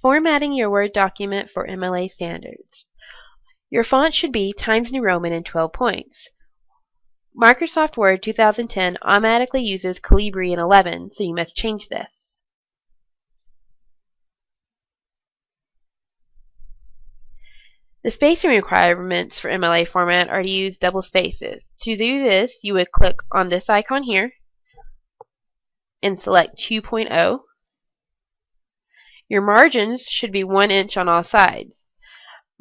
Formatting your Word document for MLA standards. Your font should be Times New Roman in 12 points. Microsoft Word 2010 automatically uses Calibri in 11, so you must change this. The spacing requirements for MLA format are to use double spaces. To do this, you would click on this icon here and select 2.0. Your margins should be 1 inch on all sides.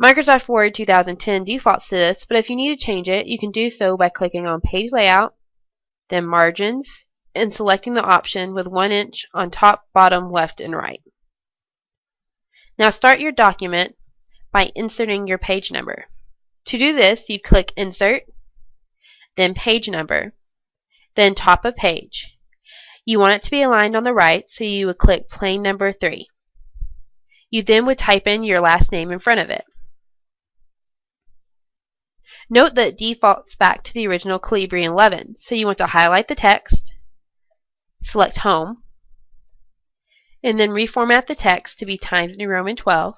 Microsoft Word 2010 defaults to this, but if you need to change it, you can do so by clicking on Page Layout, then Margins, and selecting the option with 1 inch on top, bottom, left, and right. Now start your document by inserting your page number. To do this, you'd click Insert, then Page Number, then Top of Page. You want it to be aligned on the right, so you would click Plain Number 3. You then would type in your last name in front of it. Note that it defaults back to the original Calibri 11, so you want to highlight the text, select Home, and then reformat the text to be Times New Roman 12.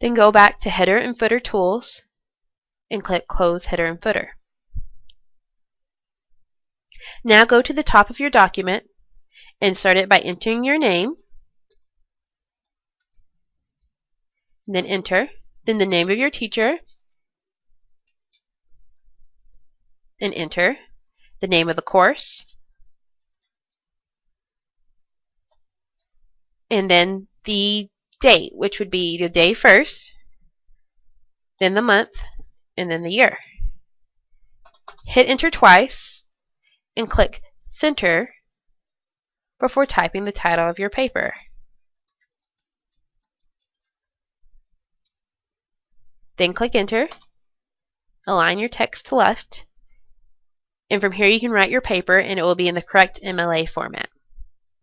Then go back to Header and Footer Tools and click Close Header and Footer. Now go to the top of your document and start it by entering your name, then enter, then the name of your teacher, and enter the name of the course, and then the date, which would be the day first, then the month, and then the year. Hit enter twice, and click center before typing the title of your paper. Then click enter, align your text to left, and from here you can write your paper and it will be in the correct MLA format.